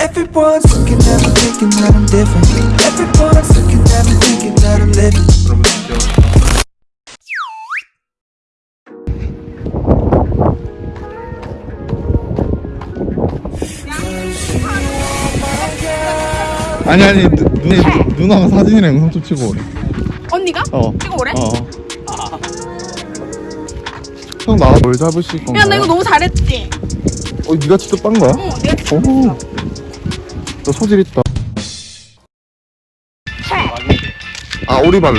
Everyone's looking at me thinking that I'm different. Everyone's looking at me thinking that I'm living. 아니 아니 누, 누, 누나가 사진이랑 영상 좀 찍어 오래 언니가? 어. 이거 뭐래? 어. 형 나가 뭘 잡으실 건가요? 야, 나 이거 너무 잘했지? 어, 네가 직접 빤 거야? 어, 내가 오. 너 소질 있다. 아, 오리발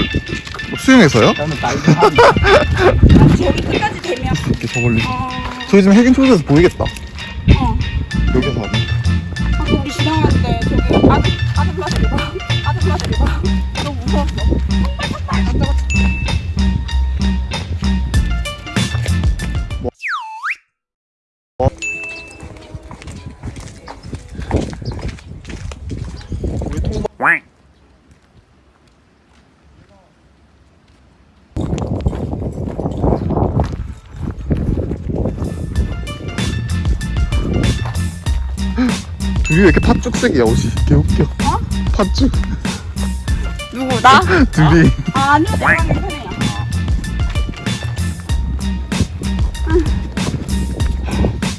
수영해서요? 저기 끝까지 되면. 이렇게 저 멀리. 어, 저기 지금 핵인 초소에서 보이겠다. 어. 여기서 하면. 아까 우리 때 저기 아들, 아들 플라스 리봐. 아들. 둘이 왜 이렇게 팥죽색이야, 옷이. 개웃겨. 어? 팥죽. 누구, 나? 둘이. 아, 아니요, 내가 하는 편이야.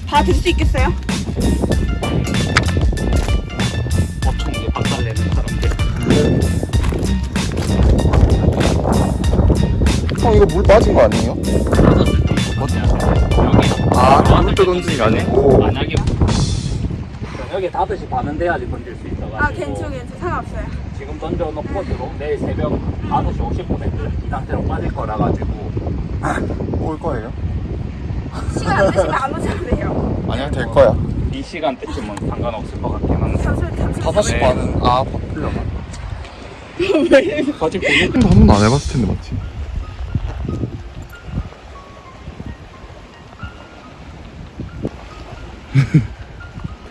다들 수 있겠어요? 이거 물 빠진 거 아니에요? 여기 아, 물때 던지는 게 아니고. 만약에 저녁에 5시 반은 돼야지 던질 수 있어가지고 아, 괜찮, 괜찮. 상관없어요. 지금 던져놓고 들어 내일 새벽 5시 50분에 이 상태로 빠질 거라 가지고 올 거예요? 시간 안 되시면 안 오셔도 돼요. 아니야, 될 거야. 이 시간대쯤은 상관없을 것 같긴 한데. 5시 네. 반은, 아, 바쁘려나? 아직 보는 한 번도 안 해봤을 텐데, 맞지?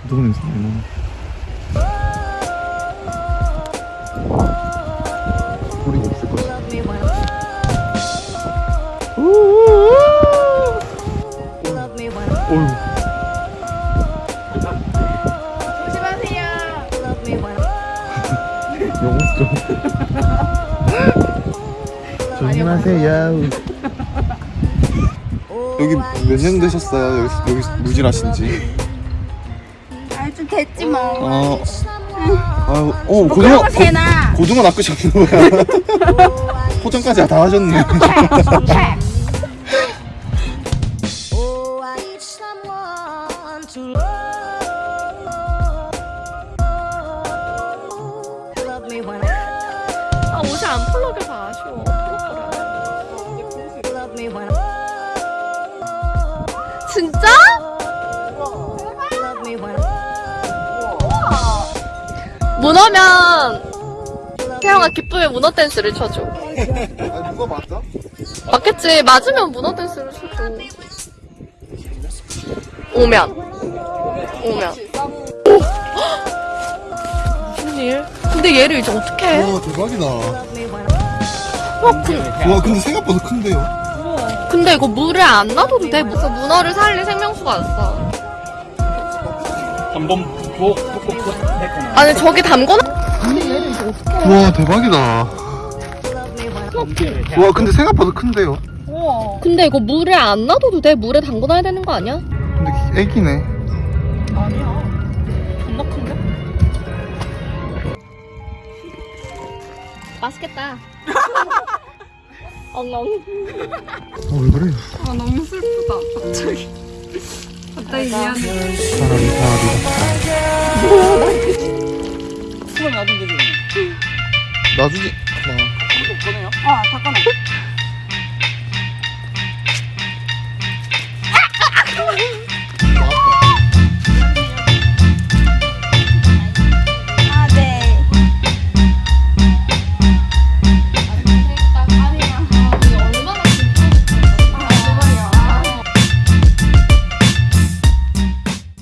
그동안 냄새 많이 나. 소리가 없을. 조심하세요. 영어 좀. 조심하세요. 여기 몇 년 되셨어요? 여기, 여기 무질하신지? 아, 좀 됐지 뭐. 어, 아유, 어, 뭐 고등어, 되나? 고, 등어 낚으셨는 거야. 포장까지 다 하셨네. 아 옷이 안 아쉬워. 진짜? 문어면 태영아 기쁨의 문어 댄스를 쳐줘. 아, 누가 맞아? 맞겠지. 맞으면 문어 댄스를 쳐줘. 오면. 오면. 오! 무슨 일? 근데 얘를 이제 어떻게 해? 와, 대박이다. 와, 그, 와, 근데 생각보다 큰데요? 근데 이거 물에 안 놔둬도 돼. 무슨 문어를 살릴 생명수가 있어. 한번 아니 저기 담궈놔. 와, 대박이다. 와, 근데 생각보다 큰데요? 근데 이거 물에 안 놔둬도 돼. 물에 담궈놔야 되는 거 아니야? 근데 애기네. 아니야. 겁나 큰데? 맛있겠다. 엉엉. 어, 왜 그래? 아, 너무 슬프다. 갑자기. 갑자기 미안해. 사람이 다리다. 수건 놔둔 거지. 놔두지. 아, 다 꺼내.